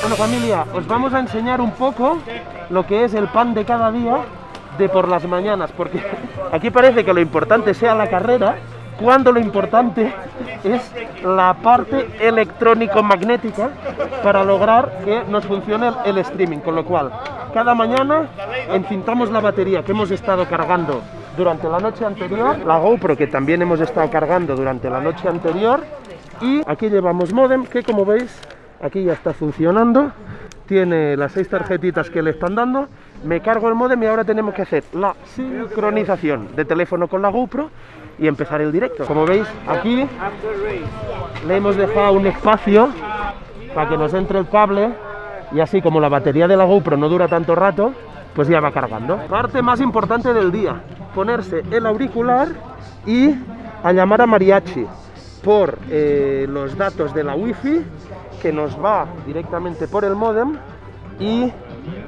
Bueno familia, os vamos a enseñar un poco lo que es el pan de cada día de por las mañanas, porque aquí parece que lo importante sea la carrera, cuando lo importante es la parte electrónico-magnética para lograr que nos funcione el streaming, con lo cual cada mañana encintamos la batería que hemos estado cargando durante la noche anterior, la GoPro que también hemos estado cargando durante la noche anterior y aquí llevamos modem que como veis aquí ya está funcionando tiene las seis tarjetitas que le están dando me cargo el modem y ahora tenemos que hacer la sincronización de teléfono con la GoPro y empezar el directo. Como veis, aquí le hemos dejado un espacio para que nos entre el cable y así como la batería de la GoPro no dura tanto rato, pues ya va cargando. Parte más importante del día, ponerse el auricular y a llamar a Mariachi por eh, los datos de la wifi que nos va directamente por el modem y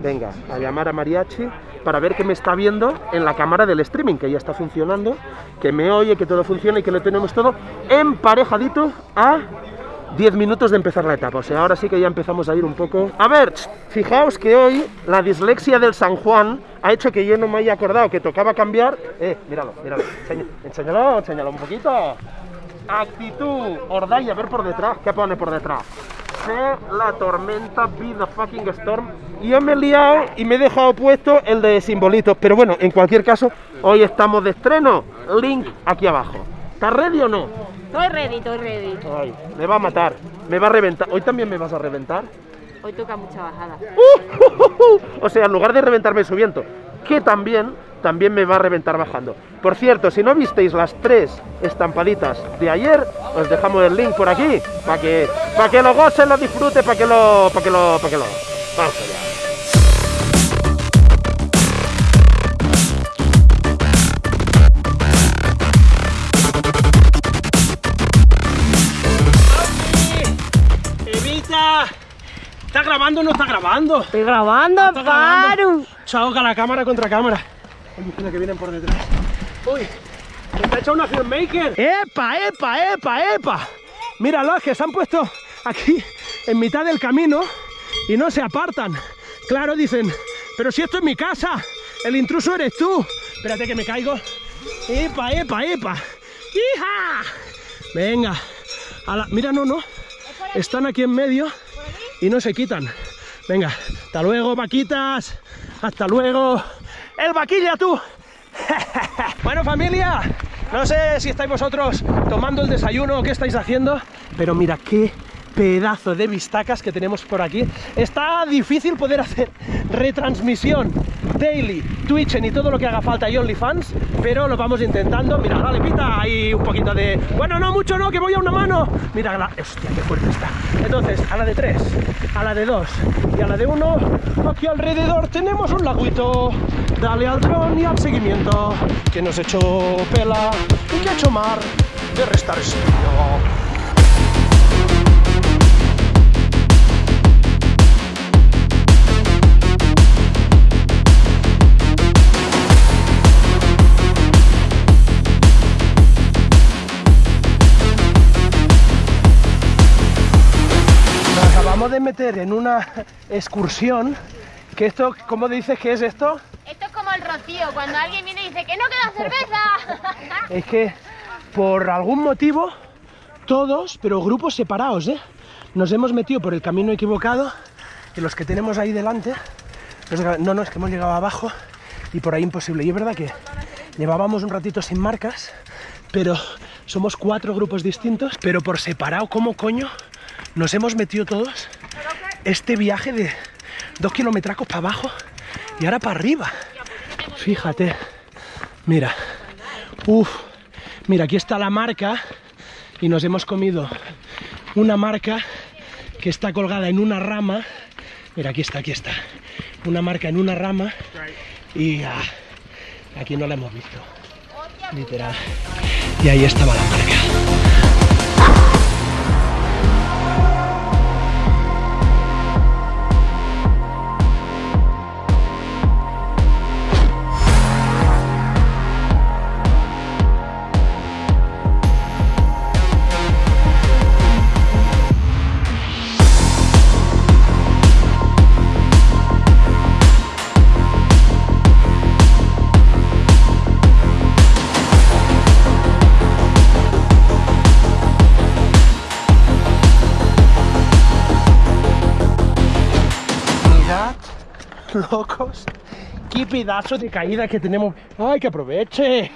venga, a llamar a Mariachi para ver que me está viendo en la cámara del streaming, que ya está funcionando, que me oye, que todo funciona y que lo tenemos todo emparejadito a 10 minutos de empezar la etapa, o sea, ahora sí que ya empezamos a ir un poco... A ver, fijaos que hoy la dislexia del San Juan ha hecho que yo no me haya acordado que tocaba cambiar... Eh, míralo, míralo, enséñalo, enséñalo un poquito. Actitud, y a ver por detrás, ¿qué pone por detrás? La tormenta, be the fucking storm. Y yo me he liado y me he dejado puesto el de simbolitos. Pero bueno, en cualquier caso, hoy estamos de estreno. Link aquí abajo. ¿Estás ready o no? Estoy ready, estoy ready. Ay, me va a matar, me va a reventar. ¿Hoy también me vas a reventar? Hoy toca mucha bajada. o sea, en lugar de reventarme subiendo, que también, también me va a reventar bajando. Por cierto, si no visteis las tres estampaditas de ayer, os dejamos el link por aquí, para que, para que lo gocen, lo disfrute, para que lo, para que lo, para que lo... Vamos allá. ¿Está grabando o no está grabando? Estoy grabando, paro. Choca la cámara contra cámara. Hay que vienen por detrás. Uy, está hecho una filmmaker. ¡Epa, epa, epa, epa! Míralo, que se han puesto aquí en mitad del camino y no se apartan. Claro, dicen, pero si esto es mi casa, el intruso eres tú. Espérate que me caigo. ¡Epa, epa, epa! ¡Hija! Venga. Mira, no, no. Están aquí en medio y no se quitan. Venga, hasta luego, vaquitas. Hasta luego. ¡El vaquilla, tú! bueno, familia, no sé si estáis vosotros tomando el desayuno o qué estáis haciendo, pero mira qué pedazo de vistacas que tenemos por aquí. Está difícil poder hacer retransmisión daily, Twitch y todo lo que haga falta y OnlyFans, pero lo vamos intentando. Mira, dale pita, hay un poquito de... Bueno, no mucho, no, que voy a una mano. Mira, la... hostia, qué fuerte está. Entonces, a la de tres, a la de dos y a la de uno, aquí alrededor tenemos un laguito. Dale al dron y al seguimiento, que nos hecho pela y que ha hecho mar de restar. De meter en una excursión que esto, ¿cómo dices que es esto? Esto es como el rocío, cuando alguien viene y dice que no queda cerveza. es que por algún motivo, todos, pero grupos separados, ¿eh? Nos hemos metido por el camino equivocado y los que tenemos ahí delante, no, no, es que hemos llegado abajo y por ahí imposible. Y es verdad que llevábamos un ratito sin marcas, pero somos cuatro grupos distintos, pero por separado, ¿cómo coño nos hemos metido todos este viaje de dos kilometracos para abajo y ahora para arriba. Fíjate, mira, uff, mira, aquí está la marca y nos hemos comido una marca que está colgada en una rama. Mira, aquí está, aquí está. Una marca en una rama y ah, aquí no la hemos visto. Literal. Y ahí estaba la marca. locos. Qué pedazo de caída que tenemos. ¡Ay, que aproveche!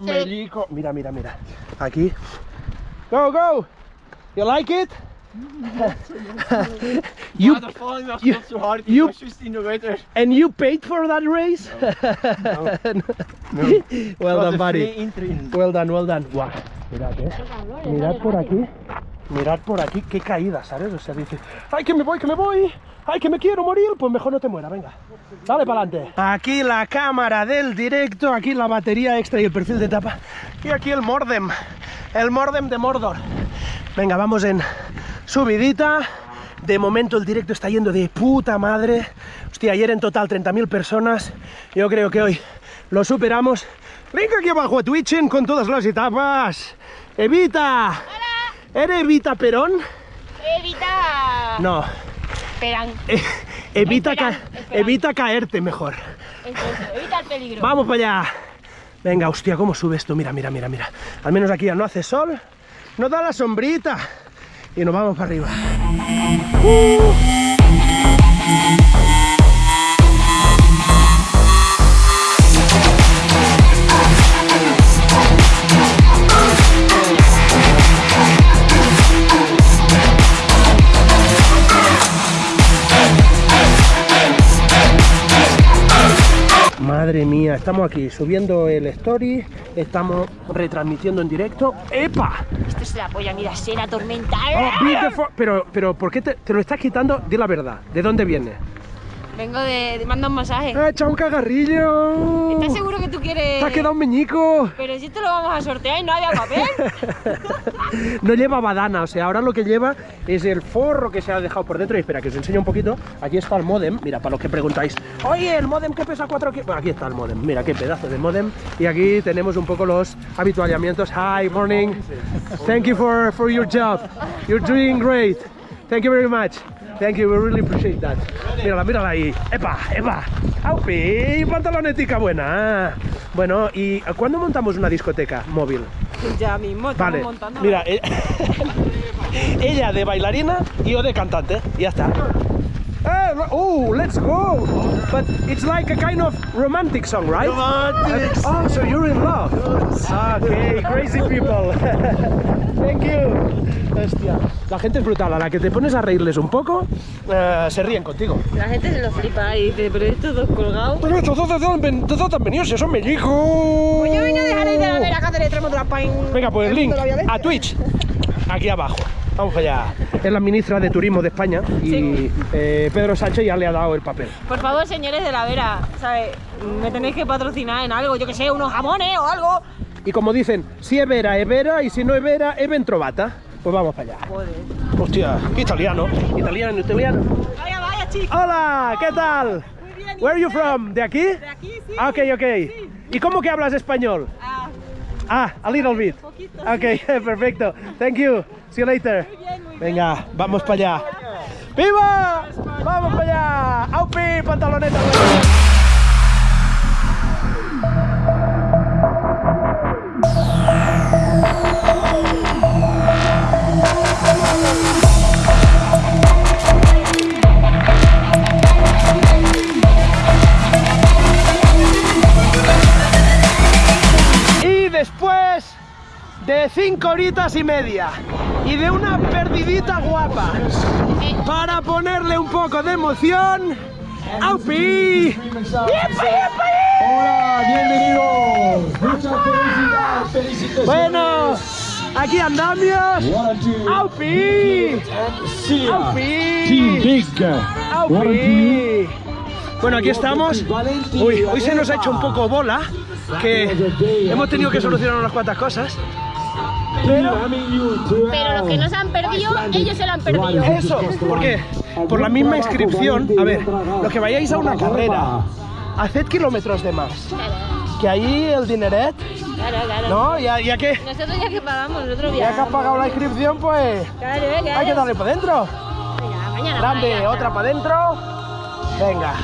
Melico. Mira, mira, mira. Aquí. Go, go. You like it? you, you- you- and you paid for that race? well done, buddy. Well done, well done. Guau, mirad, eh. Mirad por aquí. Mirad por aquí, qué caída, ¿sabes? O sea, dice, ¡ay, que me voy, que me voy! ¡Ay, que me quiero morir! Pues mejor no te muera, venga. Dale para adelante. Aquí la cámara del directo, aquí la batería extra y el perfil de tapa. Y aquí el Mordem, el Mordem de Mordor. Venga, vamos en subidita. De momento el directo está yendo de puta madre. Hostia, ayer en total 30.000 personas. Yo creo que hoy lo superamos. Link aquí abajo a Twitchen con todas las etapas. Evita. ¿Eres Evita Perón? Evita. No. Esperan. Eh, evita, ca- Esperan, evita caerte mejor. Evita el peligro. Vamos para allá. Venga, hostia, ¿cómo sube esto? Mira, mira, mira, mira. Al menos aquí ya no hace sol. Nos da la sombrita. Y nos vamos para arriba. Madre mía, estamos aquí subiendo el story, estamos retransmitiendo en directo. ¡Epa! Esto es la polla, mira, será tormenta. Oh. Pero, pero, ¿por qué te, te lo estás quitando? Di la verdad. ¿De dónde viene? Vengo de, de manda un masaje. ¡Ha echado un cagarrillo! ¿Estás seguro que tú quieres.? ¡Te ha quedado un meñico! Pero si esto lo vamos a sortear y no había papel. No lleva badana, o sea, ahora lo que lleva es el forro que se ha dejado por dentro. Y espera, que os enseño un poquito. Aquí está el modem. Mira, para los que preguntáis, oye, el modem que pesa 4 kilos. Bueno, aquí está el modem. Mira, qué pedazo de modem. Y aquí tenemos un poco los habituallamientos. Hi, morning. Thank you for, for your job. You're doing great. Thank you very much. Thank you, we really appreciate that. Mírala, mírala ahí. ¡Epa, epa! ¡Aupi! ¡Pantalonetica buena! Bueno, ¿y cuándo montamos una discoteca móvil? ya mismo, Vale, montando. mira, eh, ella de bailarina y yo de cantante, ya está. Oh, let's go! But it's like a kind of romantic song, right? Romantic. Oh, so you're in love. Okay, crazy people. Thank you. Hostia, la gente es brutal. A la que te pones a reírles un poco, eh, se ríen contigo. La gente se lo flipa y dice, pero estos dos colgados. Pero estos dos de dónde han- de dónde han venido, si son mellicos. Pues yo vine a dejar ahí de la vera acá de la. Venga, pues el link a Twitch, aquí abajo. Vamos allá. Es la ministra de Turismo de España y Sí. eh, Pedro Sánchez ya le ha dado el papel. Por favor, señores de la vera, ¿sabes? Me tenéis que patrocinar en algo, yo que sé, unos jamones o algo. Y como dicen, si es vera, es vera, y si no es vera, es ventrovata. Pues vamos para allá. Joder. Hostia, italiano, italiano, italiano. Vaya, vaya, chicos. Hola, ¿qué tal? Muy bien. ¿y Where are you from? ¿De aquí? De aquí, sí. Ah, ok, ok. ¿Y cómo que hablas español? Ah, Ah, a little bit. poquito. Ok, perfecto. Thank you. See you later. Muy bien, muy bien. Venga, vamos para allá. ¡Viva! ¡Vamos para allá! ¡Aupi! ¡Pantaloneta! De cinco horitas y media y de una perdidita guapa para ponerle un poco de emoción. ¡Aupi! Hola, bienvenidos. Muchas felicidades, felicitaciones. Bueno, aquí two, ¡Aupi! ¡Aupi! ¡Aupi! Bueno, aquí estamos. Uy, hoy se nos ha hecho un poco bola, que hemos tenido que solucionar unas cuantas cosas. Pero Pero los que no se han perdido, ellos se lo han perdido. Eso, ¿por qué? Por la misma inscripción, a ver, los que vayáis a una carrera, haced kilómetros de más. Que ahí el dineret, Claro, claro. ¿no? Ya, ya que Nosotros ya que pagamos, nosotros ya que viajamos. has pagado la inscripción, pues Claro, claro. hay que darle para adentro. Venga, mañana. Grande, otra para adentro. Venga.